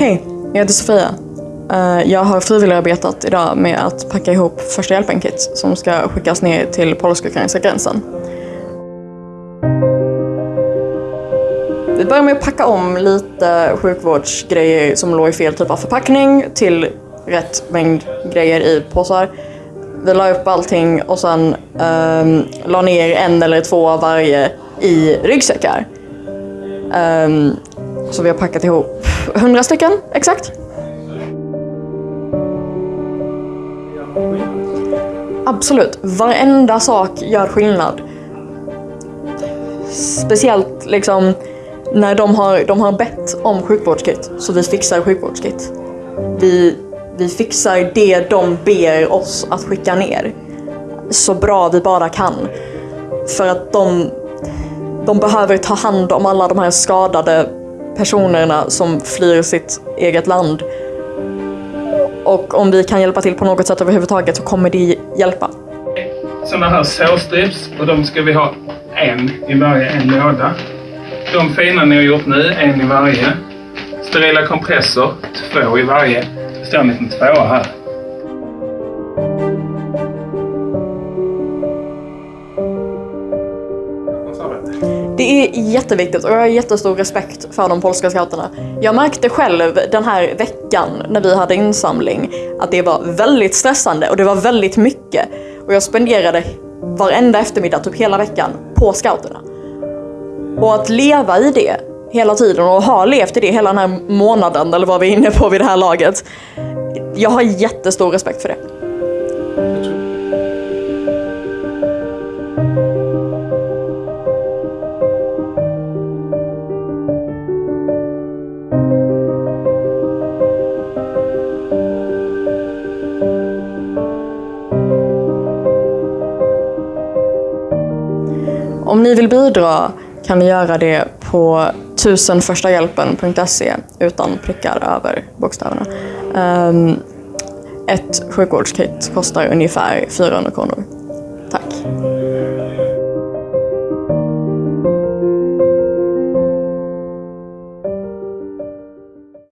Hej, Jag heter Sofia. Eh, jag har frivilligarbetat idag med att packa ihop första hjälpen-kit som ska skickas ner till polsk-ukrainska gränsen. Vi börjar med att packa om lite sjukvårdsgrejer som låg i fel typ av förpackning till rätt mängd grejer i påsar. Vi la upp allting och sen um, la ner en eller två av varje i ryggsäckar. Um, så vi har packat ihop 100 stycken exakt. Absolut, varenda sak gör skillnad. Speciellt liksom när de har, de har bett om sjukvårdskit, så vi fixar sjukvårdskit. Vi, vi fixar det de ber oss att skicka ner. Så bra vi bara kan. För att de, de behöver ta hand om alla de här skadade personerna som flyr sitt eget land. Och om vi kan hjälpa till på något sätt överhuvudtaget så kommer det hjälpa. Sådana här sårstrips och de ska vi ha en i varje en låda. De fina ni har gjort nu, en i varje. Sterila kompressor, två i varje. Det står en liten tvåa här. Det är jätteviktigt och jag har jättestor respekt för de polska scouterna. Jag märkte själv den här veckan när vi hade insamling att det var väldigt stressande och det var väldigt mycket. Och jag spenderade varenda eftermiddag, typ hela veckan, på scouterna. Och att leva i det hela tiden och ha levt i det hela den här månaden eller vad vi är inne på vid det här laget. Jag har jättestor respekt för det. Om ni vill bidra kan ni göra det på tusenförstajhjälpen.se utan prickar över bokstäverna. Um, ett sjukvårdskit kostar ungefär 400 kronor. Tack.